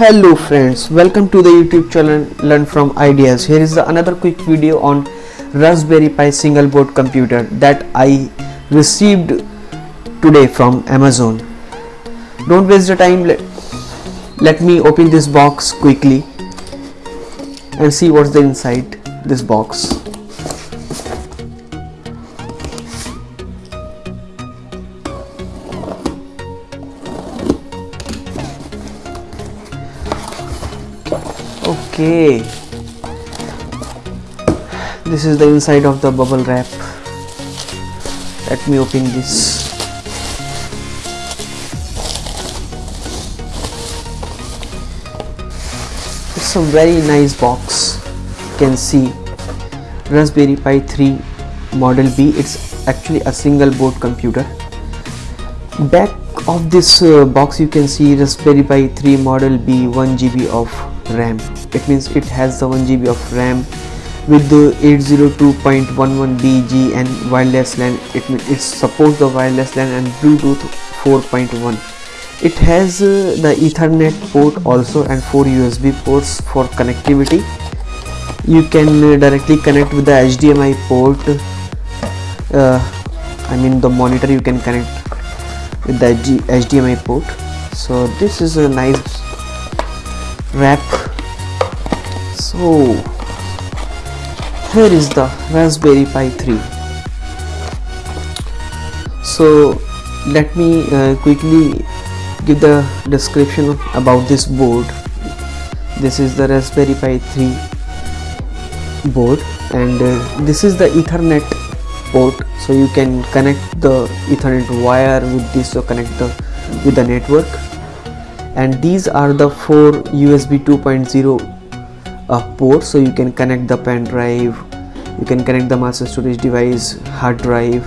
hello friends welcome to the youtube channel learn from ideas. Here is another quick video on raspberry pi single board computer that i received today from amazon. Don't waste the time let, let me open this box quickly and see what's the inside this box okay. This is the inside of the bubble wrap. Let me open this. It's a very nice box. You can see raspberry pi 3 model b. It's actually a single board computer. Back of this uh, box you can see raspberry pi 3 model b 1 gb of ram it means it has the 1 gb of ram with the 802.11bg and wireless LAN. It, it supports the wireless LAN and bluetooth 4.1 it has uh, the ethernet port also and four usb ports for connectivity. You can uh, directly connect with the hdmi port uh, i mean the monitor you can connect with the hdmi port. So this is a nice wrap so here is the raspberry pi 3 so let me uh, quickly give the description about this board. This is the raspberry pi 3 board and uh, this is the ethernet port. So you can connect the ethernet wire with this to connect the with the network. And these are the four usb 2.0 uh, ports so you can connect the pen drive you can connect the mass storage device hard drive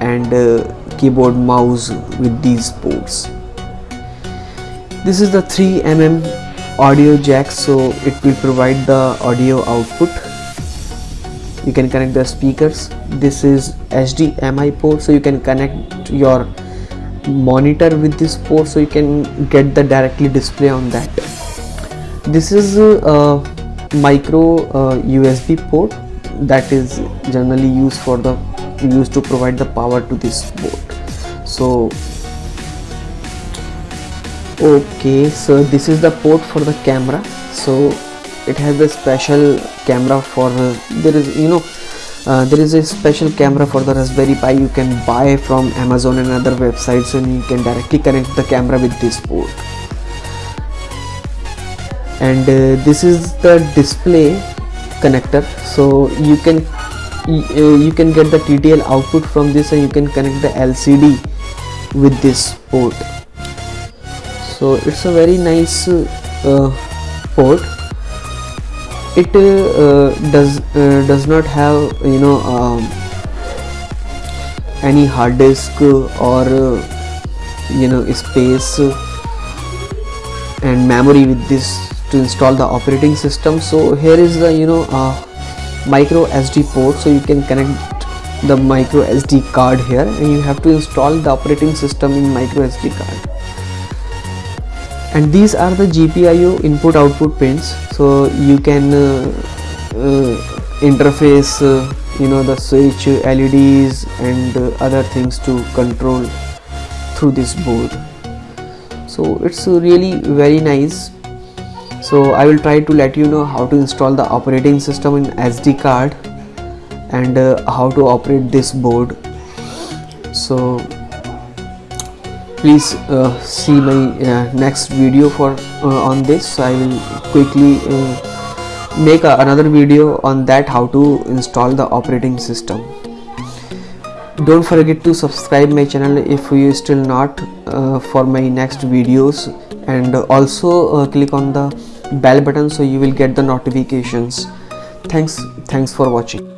and uh, keyboard mouse with these ports. This is the 3 mm audio jack so it will provide the audio output. You can connect the speakers. This is HDMI port so you can connect your monitor with this port so you can get the directly display on that. This is a micro uh, USB port that is generally used for the used to provide the power to this board so okay so this is the port for the camera. So it has a special camera for there is you know uh, there is a special camera for the raspberry pi you can buy from amazon and other websites and you can directly connect the camera with this port and uh, this is the display connector. So you can uh, you can get the TTL output from this and you can connect the LCD with this port. So it's a very nice uh, port. It uh, does uh, does not have you know um, any hard disk or uh, you know space and memory with this to install the operating system. So here is the you know uh, micro SD port. So you can connect the micro SD card here and you have to install the operating system in micro SD card. And these are the GPIO input output pins. So you can uh, uh, interface uh, you know the switch LEDs and uh, other things to control through this board. So it's really very nice so I will try to let you know how to install the operating system in SD card and uh, how to operate this board. So please uh, see my uh, next video for uh, on this. So i will quickly uh, make a, another video on that how to install the operating system. Don't forget to subscribe my channel if you still not uh, for my next videos and also uh, click on the bell button so you will get the notifications. Thanks thanks for watching